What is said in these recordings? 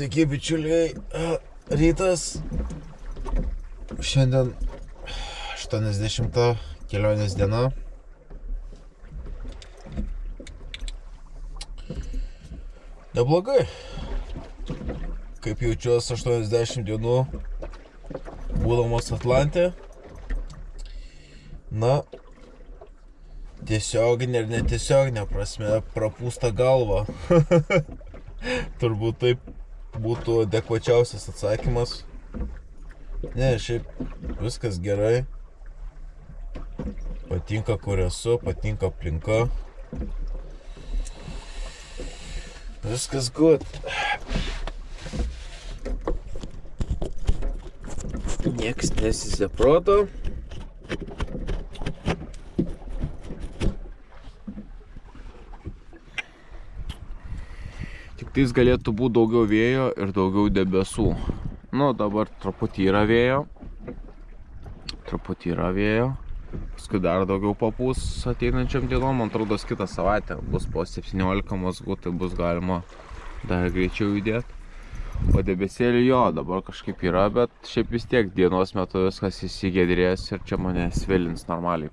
Sveiki, bičiuliai. Rytas. Šiandien 80 kelionės diena. Neblogai. Kaip jaučiuosi 80 dienų būdamas Atlantė. Na, tiesioginė ir netiesioginė prasme prapūsta galva. Turbūt taip būtų adekvačiausias atsakymas. Ne, šiaip viskas gerai. Patinka, kur esu, patinka aplinka. Viskas good. Niekas nesisė tais galėtų būti daugiau vėjo ir daugiau debesų. Nu, dabar truputį yra vėjo. Truputį yra vėjo. Paskui dar daugiau papūs ateinančiam dienom. Man atrodo, kitą savaitę bus po 17 mazgų, tai bus galima dar greičiau judėti. O debesėlį jo, dabar kažkaip yra, bet šiaip vis tiek dienos metu viskas įsigėdrės ir čia mane svilins normaliai.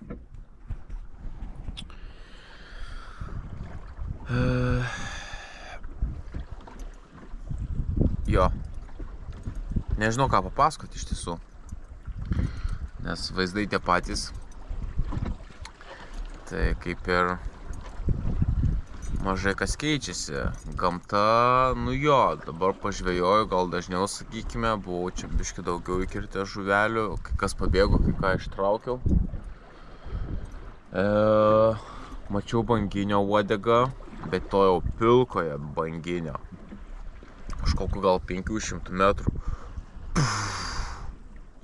Jo. Nežinau ką papasakoti iš tiesų. Nes vaizdai tie patys. Tai kaip ir mažai kas keičiasi. Gamta, nu jo, dabar pažvėjoju, gal dažniau sakykime, buvau čia biški daugiau įkirtę žuvelių, kai kas pabėgo, kai ką ištraukiau. E, mačiau banginio uodegą, bet to jau pilkoje banginio kažkokiu gal 500 metrų.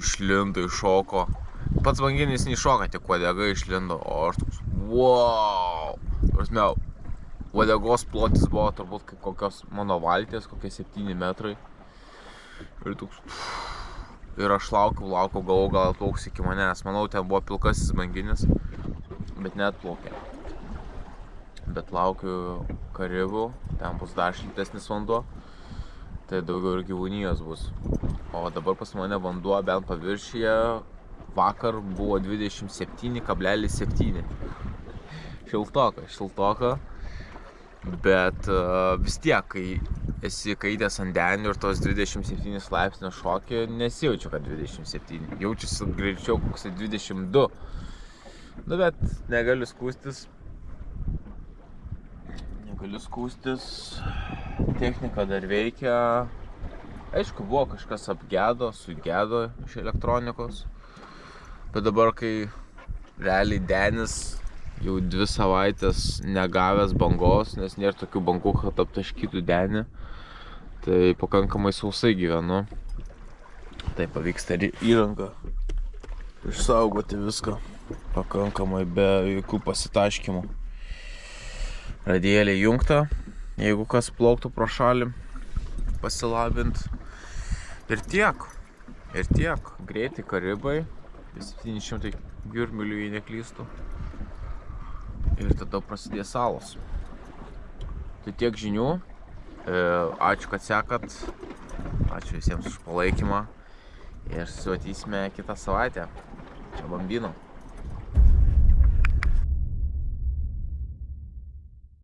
Išlindo, iššoko. Pats banginis neiššoka, tik uodega išlindo, o aš toks, wow. Prasme, uodegos plotis buvo turbūt kaip kokios mano valties, kokie 7 metrai. Ir toks, ir aš laukiau, laukiau, galvo gal atplauks iki manęs. Manau, ten buvo pilkasis banginis, bet net plaukė. Bet laukiu karibų, ten bus dar šiltesnis vanduo tai daugiau ir gyvūnijos bus. O dabar pas mane vanduo bent paviršyje vakar buvo 27,7. Šiltoka, šiltoka. Bet uh, vis tiek, kai esi kaitęs ant denių ir tos 27 laipsnio šokį, nesijaučiu, kad 27. Jaučiuosi greičiau koks 22. Nu, bet negaliu skūstis. Negaliu skūstis technika dar veikia. Aišku, buvo kažkas apgedo, sugedo iš elektronikos. Bet dabar, kai realiai Denis jau dvi savaitės negavęs bangos, nes nėra tokių bangų, kad aptaškytų Denį, tai pakankamai sausai gyvenu. Tai pavyksta įrangą išsaugoti viską pakankamai be jokių pasitaškimų. Radėlė jungta, jeigu kas plauktų pro šalį pasilabint. Ir tiek, ir tiek, greitai karibai, 700 jūrmilių jei neklystų. Ir tada prasidės salos. Tai tiek žinių, e, ačiū, kad sekat, ačiū visiems už palaikymą ir susimatysime kitą savaitę. Čia bambino.